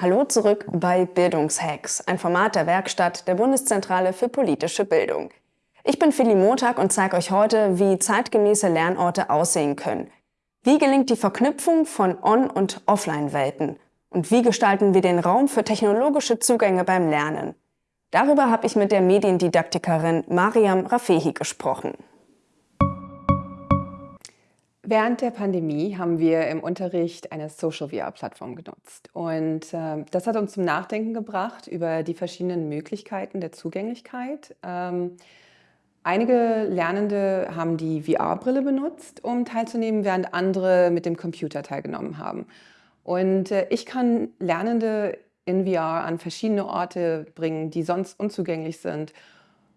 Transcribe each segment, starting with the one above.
Hallo zurück bei Bildungshacks, ein Format der Werkstatt der Bundeszentrale für politische Bildung. Ich bin Philly Montag und zeige euch heute, wie zeitgemäße Lernorte aussehen können. Wie gelingt die Verknüpfung von On- und Offline-Welten? Und wie gestalten wir den Raum für technologische Zugänge beim Lernen? Darüber habe ich mit der Mediendidaktikerin Mariam Rafehi gesprochen. Während der Pandemie haben wir im Unterricht eine Social VR-Plattform genutzt. Und äh, das hat uns zum Nachdenken gebracht über die verschiedenen Möglichkeiten der Zugänglichkeit. Ähm, einige Lernende haben die VR-Brille benutzt, um teilzunehmen, während andere mit dem Computer teilgenommen haben. Und äh, ich kann Lernende in VR an verschiedene Orte bringen, die sonst unzugänglich sind,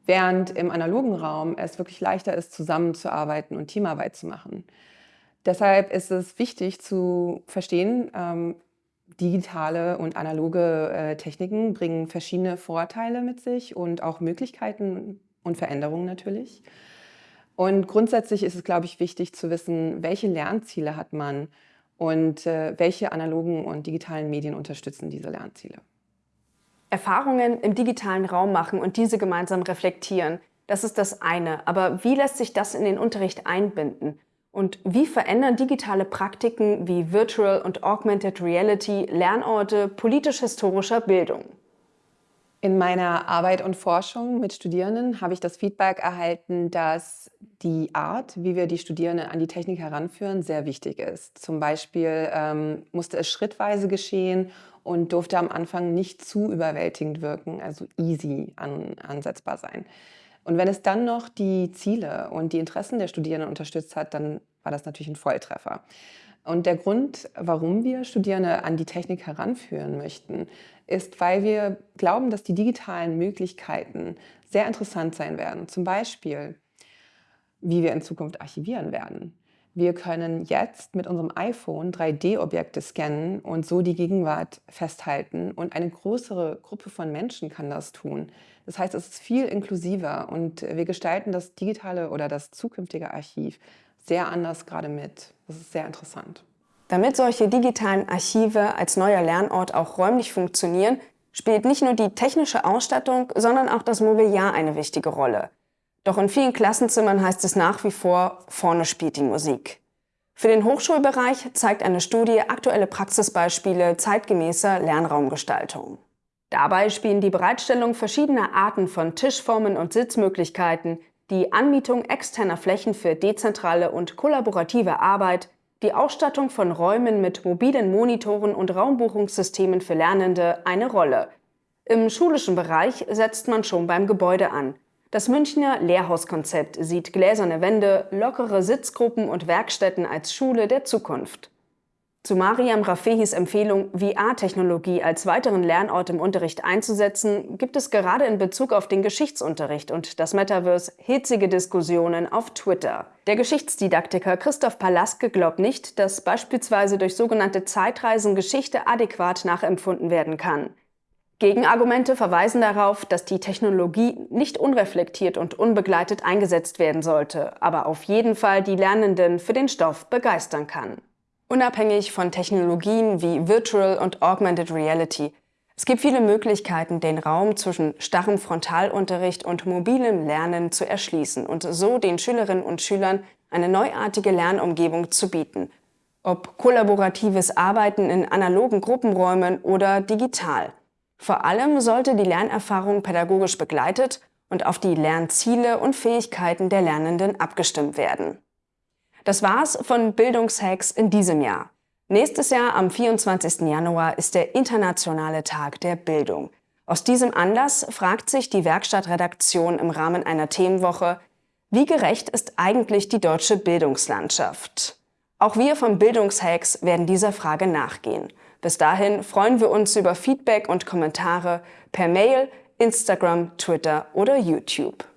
während im analogen Raum es wirklich leichter ist, zusammenzuarbeiten und Teamarbeit zu machen. Deshalb ist es wichtig zu verstehen, ähm, digitale und analoge äh, Techniken bringen verschiedene Vorteile mit sich und auch Möglichkeiten und Veränderungen natürlich. Und grundsätzlich ist es, glaube ich, wichtig zu wissen, welche Lernziele hat man und äh, welche analogen und digitalen Medien unterstützen diese Lernziele. Erfahrungen im digitalen Raum machen und diese gemeinsam reflektieren, das ist das eine. Aber wie lässt sich das in den Unterricht einbinden? Und wie verändern digitale Praktiken wie Virtual und Augmented Reality Lernorte politisch-historischer Bildung? In meiner Arbeit und Forschung mit Studierenden habe ich das Feedback erhalten, dass die Art, wie wir die Studierenden an die Technik heranführen, sehr wichtig ist. Zum Beispiel ähm, musste es schrittweise geschehen und durfte am Anfang nicht zu überwältigend wirken, also easy an, ansetzbar sein. Und wenn es dann noch die Ziele und die Interessen der Studierenden unterstützt hat, dann war das natürlich ein Volltreffer. Und der Grund, warum wir Studierende an die Technik heranführen möchten, ist, weil wir glauben, dass die digitalen Möglichkeiten sehr interessant sein werden. Zum Beispiel, wie wir in Zukunft archivieren werden. Wir können jetzt mit unserem iPhone 3D-Objekte scannen und so die Gegenwart festhalten und eine größere Gruppe von Menschen kann das tun. Das heißt, es ist viel inklusiver und wir gestalten das digitale oder das zukünftige Archiv sehr anders gerade mit. Das ist sehr interessant. Damit solche digitalen Archive als neuer Lernort auch räumlich funktionieren, spielt nicht nur die technische Ausstattung, sondern auch das Mobiliar eine wichtige Rolle. Doch in vielen Klassenzimmern heißt es nach wie vor, vorne spielt die Musik. Für den Hochschulbereich zeigt eine Studie aktuelle Praxisbeispiele zeitgemäßer Lernraumgestaltung. Dabei spielen die Bereitstellung verschiedener Arten von Tischformen und Sitzmöglichkeiten, die Anmietung externer Flächen für dezentrale und kollaborative Arbeit, die Ausstattung von Räumen mit mobilen Monitoren und Raumbuchungssystemen für Lernende eine Rolle. Im schulischen Bereich setzt man schon beim Gebäude an. Das Münchner Lehrhauskonzept sieht gläserne Wände, lockere Sitzgruppen und Werkstätten als Schule der Zukunft. Zu Mariam Rafehis Empfehlung, VR-Technologie als weiteren Lernort im Unterricht einzusetzen, gibt es gerade in Bezug auf den Geschichtsunterricht und das Metaverse hitzige Diskussionen auf Twitter. Der Geschichtsdidaktiker Christoph Palaske glaubt nicht, dass beispielsweise durch sogenannte Zeitreisen Geschichte adäquat nachempfunden werden kann. Gegenargumente verweisen darauf, dass die Technologie nicht unreflektiert und unbegleitet eingesetzt werden sollte, aber auf jeden Fall die Lernenden für den Stoff begeistern kann. Unabhängig von Technologien wie Virtual und Augmented Reality. Es gibt viele Möglichkeiten, den Raum zwischen starrem Frontalunterricht und mobilem Lernen zu erschließen und so den Schülerinnen und Schülern eine neuartige Lernumgebung zu bieten. Ob kollaboratives Arbeiten in analogen Gruppenräumen oder digital. Vor allem sollte die Lernerfahrung pädagogisch begleitet und auf die Lernziele und Fähigkeiten der Lernenden abgestimmt werden. Das war's von Bildungshacks in diesem Jahr. Nächstes Jahr am 24. Januar ist der Internationale Tag der Bildung. Aus diesem Anlass fragt sich die Werkstattredaktion im Rahmen einer Themenwoche, wie gerecht ist eigentlich die deutsche Bildungslandschaft? Auch wir von Bildungshacks werden dieser Frage nachgehen. Bis dahin freuen wir uns über Feedback und Kommentare per Mail, Instagram, Twitter oder YouTube.